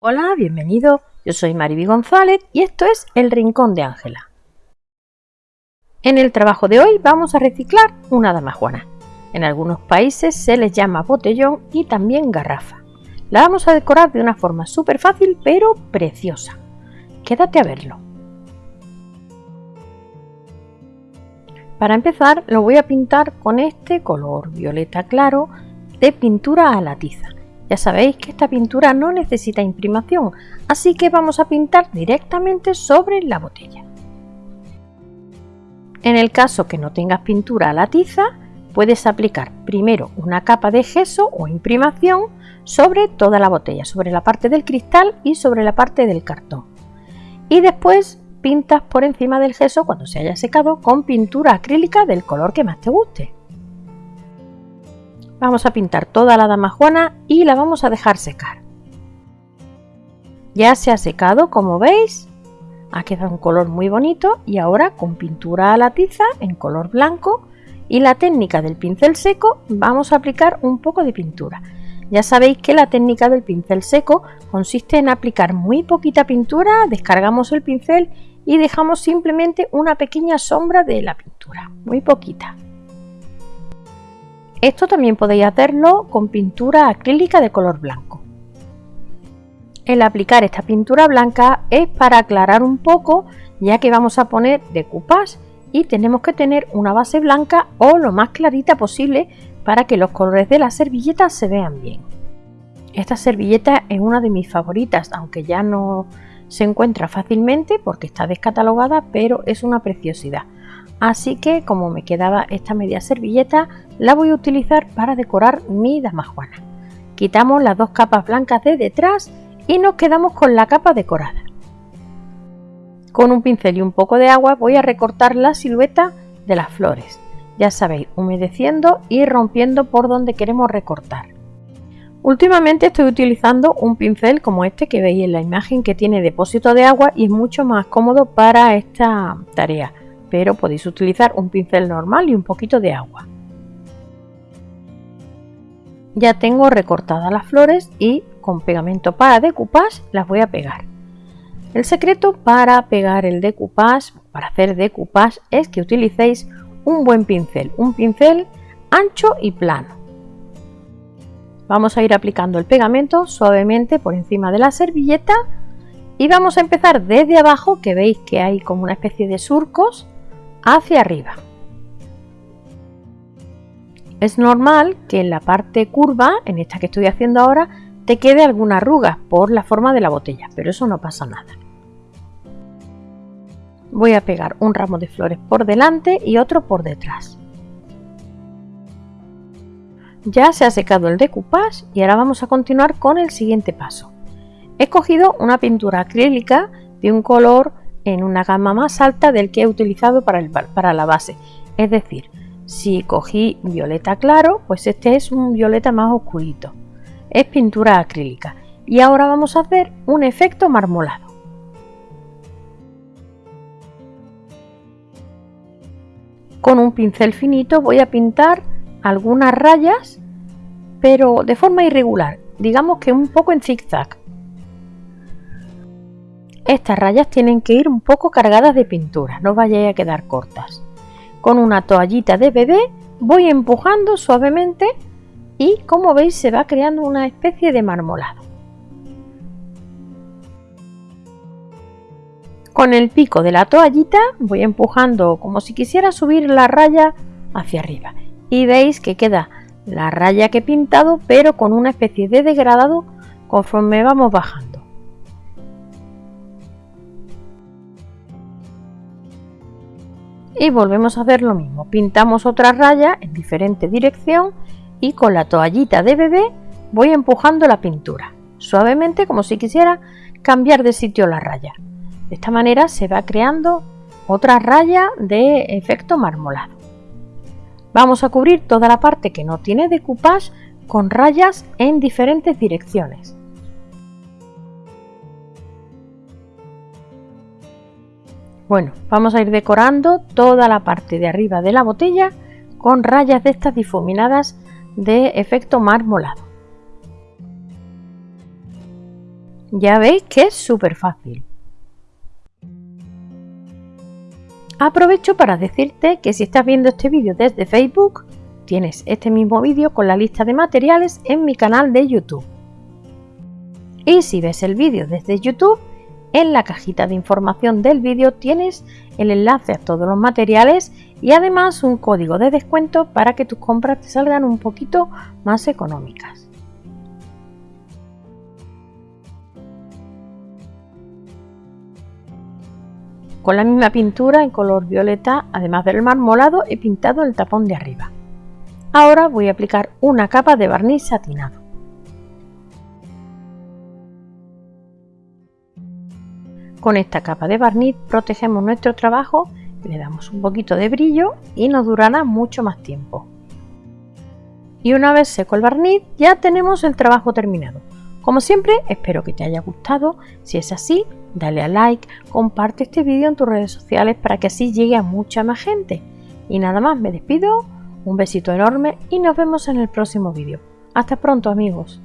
Hola, bienvenido. Yo soy Mariby González y esto es El Rincón de Ángela. En el trabajo de hoy vamos a reciclar una damajuana. En algunos países se les llama botellón y también garrafa. La vamos a decorar de una forma súper fácil pero preciosa. Quédate a verlo. Para empezar lo voy a pintar con este color violeta claro de pintura a la tiza. Ya sabéis que esta pintura no necesita imprimación, así que vamos a pintar directamente sobre la botella. En el caso que no tengas pintura a la tiza, puedes aplicar primero una capa de gesso o imprimación sobre toda la botella, sobre la parte del cristal y sobre la parte del cartón. Y después pintas por encima del gesso cuando se haya secado con pintura acrílica del color que más te guste. Vamos a pintar toda la damajuana y la vamos a dejar secar. Ya se ha secado, como veis, ha quedado un color muy bonito y ahora con pintura a la tiza en color blanco y la técnica del pincel seco vamos a aplicar un poco de pintura. Ya sabéis que la técnica del pincel seco consiste en aplicar muy poquita pintura, descargamos el pincel y dejamos simplemente una pequeña sombra de la pintura, muy poquita. Esto también podéis hacerlo con pintura acrílica de color blanco. El aplicar esta pintura blanca es para aclarar un poco ya que vamos a poner decoupage y tenemos que tener una base blanca o lo más clarita posible para que los colores de la servilleta se vean bien. Esta servilleta es una de mis favoritas, aunque ya no se encuentra fácilmente porque está descatalogada, pero es una preciosidad. Así que como me quedaba esta media servilleta, la voy a utilizar para decorar mi damajuana. Quitamos las dos capas blancas de detrás y nos quedamos con la capa decorada. Con un pincel y un poco de agua voy a recortar la silueta de las flores. Ya sabéis, humedeciendo y rompiendo por donde queremos recortar. Últimamente estoy utilizando un pincel como este que veis en la imagen que tiene depósito de agua y es mucho más cómodo para esta tarea pero podéis utilizar un pincel normal y un poquito de agua. Ya tengo recortadas las flores y con pegamento para decoupage las voy a pegar. El secreto para pegar el decoupage, para hacer decoupage, es que utilicéis un buen pincel, un pincel ancho y plano. Vamos a ir aplicando el pegamento suavemente por encima de la servilleta y vamos a empezar desde abajo, que veis que hay como una especie de surcos, hacia arriba. Es normal que en la parte curva, en esta que estoy haciendo ahora, te quede alguna arruga por la forma de la botella, pero eso no pasa nada. Voy a pegar un ramo de flores por delante y otro por detrás. Ya se ha secado el decoupage y ahora vamos a continuar con el siguiente paso. He cogido una pintura acrílica de un color en una gama más alta del que he utilizado para, el, para la base. Es decir, si cogí violeta claro, pues este es un violeta más oscurito. Es pintura acrílica. Y ahora vamos a hacer un efecto marmolado. Con un pincel finito voy a pintar algunas rayas, pero de forma irregular, digamos que un poco en zigzag. Estas rayas tienen que ir un poco cargadas de pintura, no vayáis a quedar cortas. Con una toallita de bebé voy empujando suavemente y como veis se va creando una especie de marmolado. Con el pico de la toallita voy empujando como si quisiera subir la raya hacia arriba y veis que queda la raya que he pintado pero con una especie de degradado conforme vamos bajando. Y volvemos a hacer lo mismo. Pintamos otra raya en diferente dirección y con la toallita de bebé voy empujando la pintura suavemente como si quisiera cambiar de sitio la raya. De esta manera se va creando otra raya de efecto marmolado. Vamos a cubrir toda la parte que no tiene decoupage con rayas en diferentes direcciones Bueno, vamos a ir decorando toda la parte de arriba de la botella con rayas de estas difuminadas de efecto marmolado. Ya veis que es súper fácil. Aprovecho para decirte que si estás viendo este vídeo desde Facebook, tienes este mismo vídeo con la lista de materiales en mi canal de YouTube. Y si ves el vídeo desde YouTube, en la cajita de información del vídeo tienes el enlace a todos los materiales y además un código de descuento para que tus compras te salgan un poquito más económicas. Con la misma pintura en color violeta, además del marmolado, he pintado el tapón de arriba. Ahora voy a aplicar una capa de barniz satinado. Con esta capa de barniz protegemos nuestro trabajo, le damos un poquito de brillo y nos durará mucho más tiempo. Y una vez seco el barniz ya tenemos el trabajo terminado. Como siempre espero que te haya gustado, si es así dale a like, comparte este vídeo en tus redes sociales para que así llegue a mucha más gente. Y nada más, me despido, un besito enorme y nos vemos en el próximo vídeo. Hasta pronto amigos.